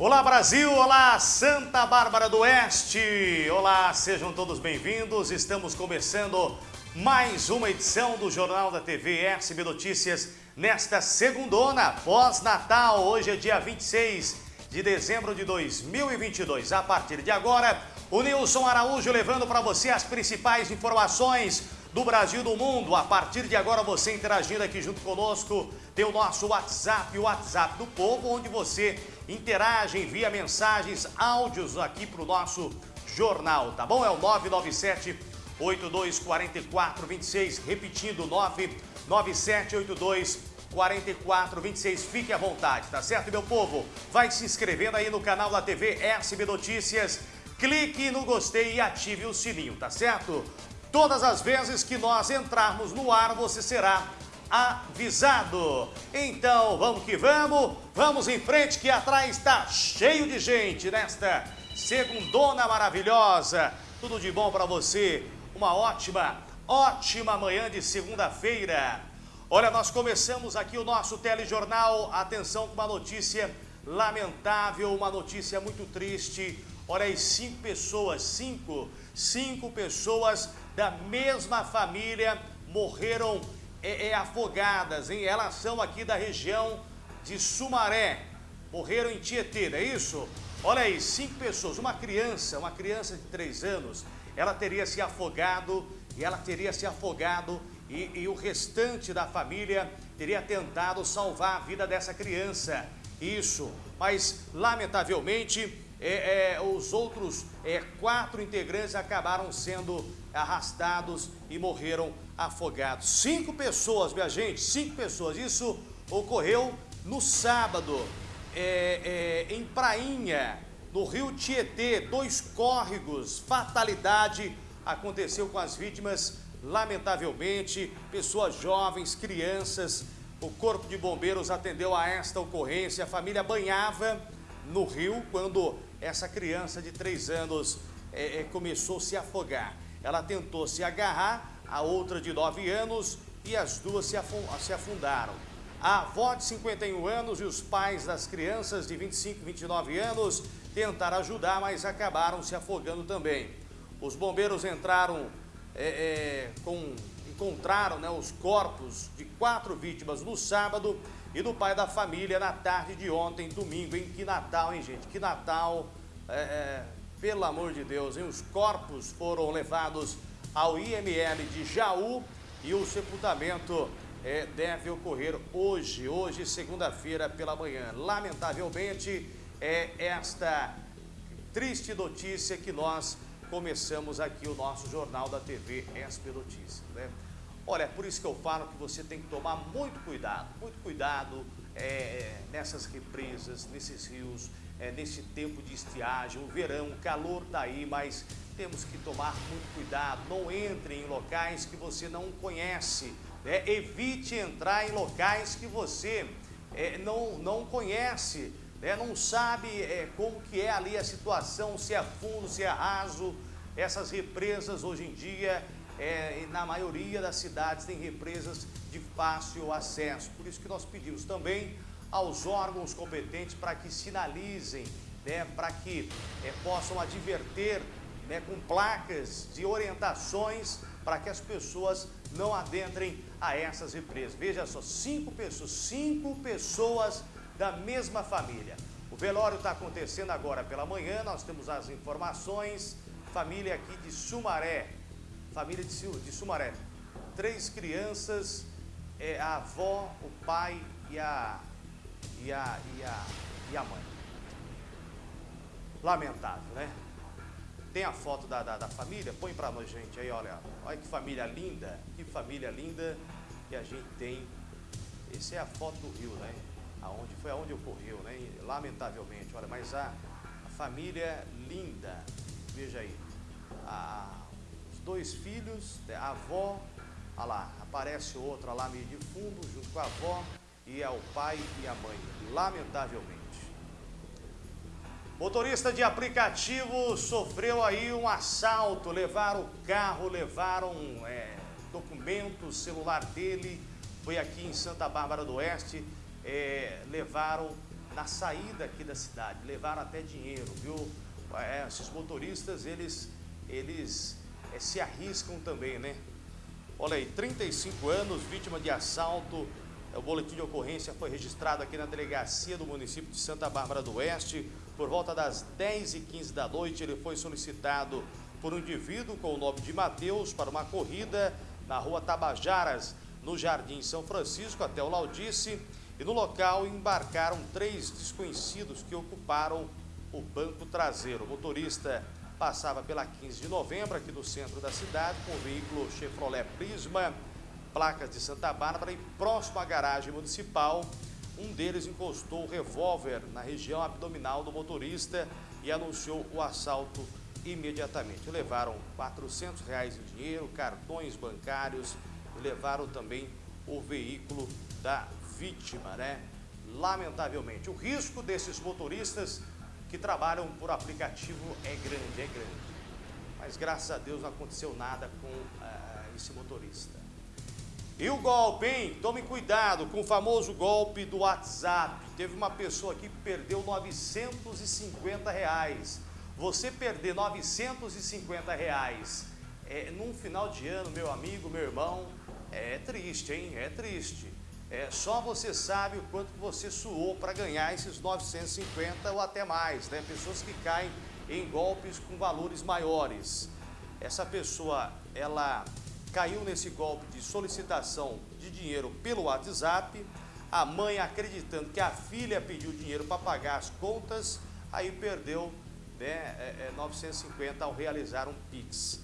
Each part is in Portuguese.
Olá Brasil, olá Santa Bárbara do Oeste, olá, sejam todos bem-vindos. Estamos começando mais uma edição do Jornal da TV SB Notícias nesta segundona, pós-Natal. Hoje é dia 26 de dezembro de 2022. A partir de agora, o Nilson Araújo levando para você as principais informações do Brasil e do mundo. A partir de agora, você interagindo aqui junto conosco, tem o nosso WhatsApp, o WhatsApp do Povo, onde você interage, envia mensagens, áudios aqui para o nosso jornal, tá bom? É o 997 824426, repetindo, 99782 4426. Fique à vontade, tá certo, meu povo? Vai se inscrevendo aí no canal da TV SB Notícias. Clique no gostei e ative o sininho, tá certo? Todas as vezes que nós entrarmos no ar, você será avisado. Então, vamos que vamos, vamos em frente que atrás está cheio de gente nesta segundona maravilhosa. Tudo de bom para você, uma ótima, ótima manhã de segunda-feira. Olha, nós começamos aqui o nosso telejornal, atenção com uma notícia lamentável, uma notícia muito triste. Olha aí, cinco pessoas, cinco, cinco pessoas da mesma família morreram é, é, afogadas, hein? Elas são aqui da região de Sumaré, morreram em Tietê, não é isso? Olha aí, cinco pessoas, uma criança, uma criança de três anos, ela teria se afogado, e ela teria se afogado e, e o restante da família teria tentado salvar a vida dessa criança. Isso, mas lamentavelmente é, é, os outros é, quatro integrantes acabaram sendo arrastados e morreram afogados. Cinco pessoas, minha gente, cinco pessoas. Isso ocorreu no sábado, é, é, em Prainha, no rio Tietê, dois córregos, fatalidade aconteceu com as vítimas, lamentavelmente, pessoas jovens, crianças. O Corpo de Bombeiros atendeu a esta ocorrência, a família banhava no rio quando essa criança de três anos é, é, começou a se afogar. Ela tentou se agarrar, a outra de 9 anos e as duas se afundaram. A avó de 51 anos e os pais das crianças de 25 e 29 anos tentaram ajudar, mas acabaram se afogando também. Os bombeiros entraram é, é, com encontraram né, os corpos de quatro vítimas no sábado e do pai da família na tarde de ontem, domingo, hein? Que Natal, hein, gente? Que Natal, é, é, pelo amor de Deus, hein? Os corpos foram levados ao IML de Jaú e o sepultamento é, deve ocorrer hoje, hoje, segunda-feira pela manhã. Lamentavelmente, é esta triste notícia que nós começamos aqui o nosso jornal da TV SP Notícias, né? Olha, é por isso que eu falo que você tem que tomar muito cuidado, muito cuidado é, nessas represas, nesses rios, é, nesse tempo de estiagem, o verão, o calor está aí, mas temos que tomar muito cuidado. Não entre em locais que você não conhece, né? evite entrar em locais que você é, não, não conhece, né? não sabe é, como que é ali a situação, se é fundo, se é raso. Essas represas hoje em dia é, na maioria das cidades tem represas de fácil acesso. Por isso que nós pedimos também aos órgãos competentes para que sinalizem, né, para que é, possam adverter né, com placas de orientações para que as pessoas não adentrem a essas represas. Veja só, cinco pessoas, cinco pessoas da mesma família. O velório está acontecendo agora pela manhã, nós temos as informações, família aqui de Sumaré, família de, Sumaré. Três crianças, é, a avó, o pai e a, e a, e a, e a mãe. Lamentável, né? Tem a foto da, da, da família? Põe pra nós, gente, aí, olha. Olha que família linda, que família linda que a gente tem. Essa é a foto do rio, né? Aonde, foi aonde ocorreu, né? Lamentavelmente, olha, mas a, a família linda, veja aí. A, dois filhos, né, a avó, olha lá, aparece outra lá meio de fundo, junto com a avó, e é o pai e a mãe, lamentavelmente. Motorista de aplicativo sofreu aí um assalto, levaram o carro, levaram é, documentos, celular dele, foi aqui em Santa Bárbara do Oeste, é, levaram na saída aqui da cidade, levaram até dinheiro, viu? É, esses motoristas, eles, eles é, se arriscam também, né? Olha aí, 35 anos, vítima de assalto. O boletim de ocorrência foi registrado aqui na delegacia do município de Santa Bárbara do Oeste. Por volta das 10h15 da noite, ele foi solicitado por um indivíduo com o nome de Mateus para uma corrida na rua Tabajaras, no Jardim São Francisco, até o Laudice. E no local embarcaram três desconhecidos que ocuparam o banco traseiro. O motorista passava pela 15 de novembro, aqui do centro da cidade, com o veículo Chevrolet Prisma, placas de Santa Bárbara e próximo à garagem municipal, um deles encostou o revólver na região abdominal do motorista e anunciou o assalto imediatamente. Levaram 400 reais em dinheiro, cartões bancários e levaram também o veículo da vítima, né? Lamentavelmente, o risco desses motoristas que trabalham por aplicativo é grande, é grande. Mas graças a Deus não aconteceu nada com uh, esse motorista. E o golpe, hein? Tome cuidado com o famoso golpe do WhatsApp. Teve uma pessoa aqui que perdeu 950 reais. Você perder 950 reais é, num final de ano, meu amigo, meu irmão, é triste, hein? É triste. É, só você sabe o quanto você suou para ganhar esses 950 ou até mais, né? Pessoas que caem em golpes com valores maiores. Essa pessoa, ela caiu nesse golpe de solicitação de dinheiro pelo WhatsApp, a mãe acreditando que a filha pediu dinheiro para pagar as contas, aí perdeu né, é, é, 950 ao realizar um PIX.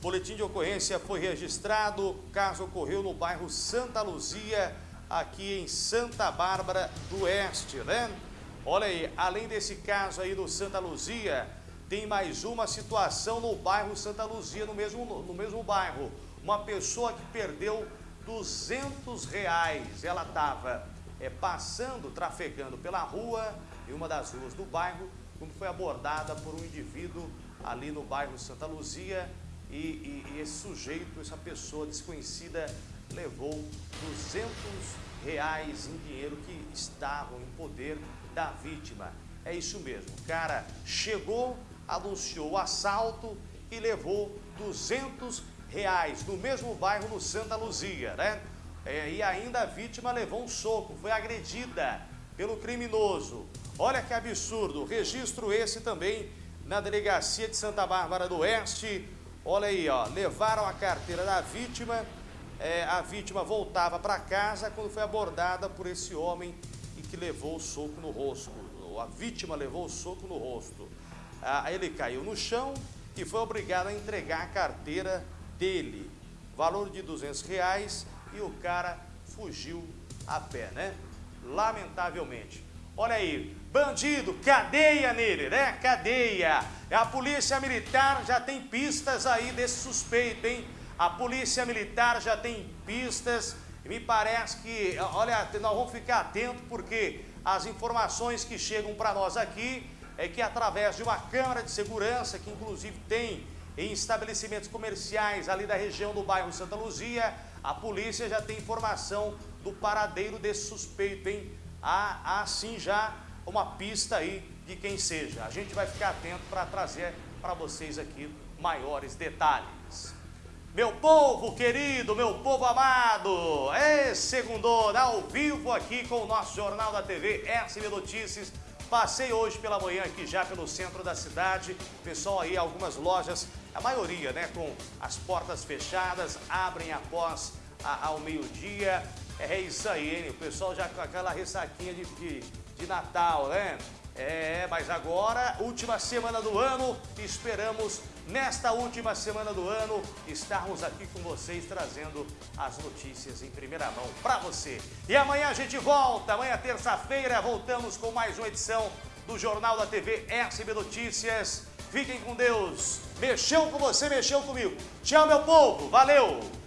Boletim de ocorrência foi registrado, o caso ocorreu no bairro Santa Luzia, aqui em Santa Bárbara do Oeste, né? Olha aí, além desse caso aí no Santa Luzia, tem mais uma situação no bairro Santa Luzia, no mesmo, no mesmo bairro. Uma pessoa que perdeu 200 reais. Ela estava é, passando, trafegando pela rua, em uma das ruas do bairro, quando foi abordada por um indivíduo ali no bairro Santa Luzia e, e, e esse sujeito, essa pessoa desconhecida, levou 200 reais em dinheiro que estavam em poder da vítima. É isso mesmo, o cara chegou, anunciou o assalto e levou 200 reais no mesmo bairro no Santa Luzia, né? É, e ainda a vítima levou um soco, foi agredida pelo criminoso. Olha que absurdo, registro esse também na delegacia de Santa Bárbara do Oeste. Olha aí, ó, levaram a carteira da vítima é, a vítima voltava para casa quando foi abordada por esse homem e que levou o soco no rosto. A vítima levou o soco no rosto. Ah, ele caiu no chão e foi obrigado a entregar a carteira dele. Valor de 200 reais e o cara fugiu a pé, né? Lamentavelmente. Olha aí, bandido, cadeia nele, né? Cadeia. A polícia militar já tem pistas aí desse suspeito, hein? A polícia militar já tem pistas me parece que, olha, nós vamos ficar atentos porque as informações que chegam para nós aqui é que através de uma câmara de segurança, que inclusive tem em estabelecimentos comerciais ali da região do bairro Santa Luzia, a polícia já tem informação do paradeiro desse suspeito, hein? Há, há sim já uma pista aí de quem seja. A gente vai ficar atento para trazer para vocês aqui maiores detalhes. Meu povo querido, meu povo amado, é segundo ao vivo aqui com o nosso Jornal da TV SB Notícias. Passei hoje pela manhã aqui já pelo centro da cidade, pessoal aí, algumas lojas, a maioria, né, com as portas fechadas, abrem após a, ao meio-dia. É isso aí, hein? o pessoal já com aquela ressaquinha de, de, de Natal, né? É, mas agora, última semana do ano, esperamos nesta última semana do ano estarmos aqui com vocês trazendo as notícias em primeira mão para você. E amanhã a gente volta, amanhã terça-feira voltamos com mais uma edição do Jornal da TV SB Notícias. Fiquem com Deus. Mexeu com você, mexeu comigo. Tchau, meu povo. Valeu!